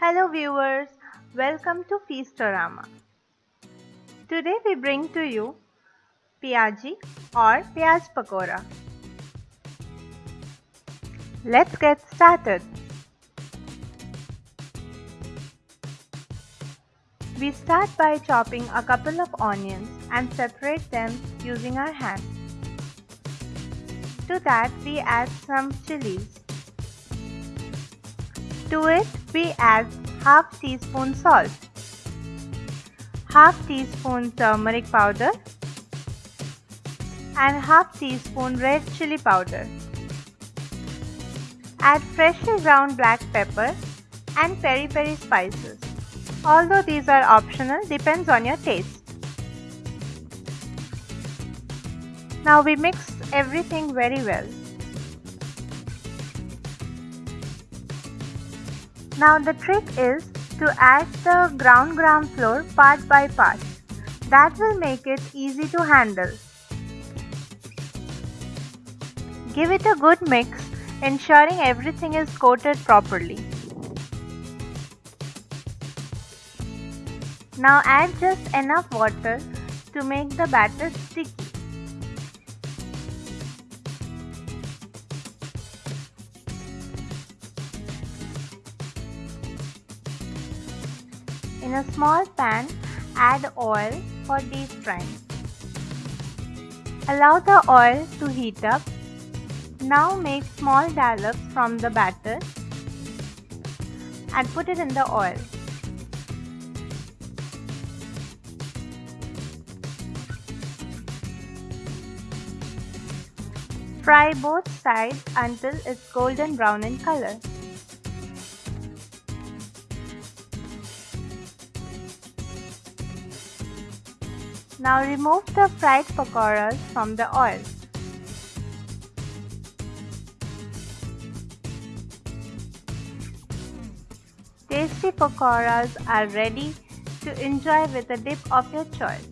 Hello viewers, welcome to Feastorama. Today we bring to you Piyaji or Piyaj Pakora. Let's get started. We start by chopping a couple of onions and separate them using our hands. To that we add some chilies. To it we add half teaspoon salt, half teaspoon turmeric powder and half teaspoon red chili powder. Add freshly ground black pepper and peri peri spices. Although these are optional, depends on your taste. Now we mix everything very well. Now the trick is to add the ground gram flour part by part. That will make it easy to handle. Give it a good mix, ensuring everything is coated properly. Now add just enough water to make the batter sticky. In a small pan, add oil for deep frying. Allow the oil to heat up. Now make small dollops from the batter and put it in the oil. Fry both sides until it's golden brown in color. Now remove the fried pakoras from the oil. Tasty pakoras are ready to enjoy with a dip of your choice.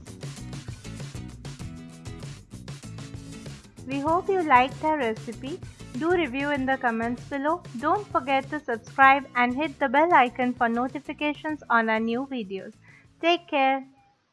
We hope you liked our recipe. Do review in the comments below. Don't forget to subscribe and hit the bell icon for notifications on our new videos. Take care.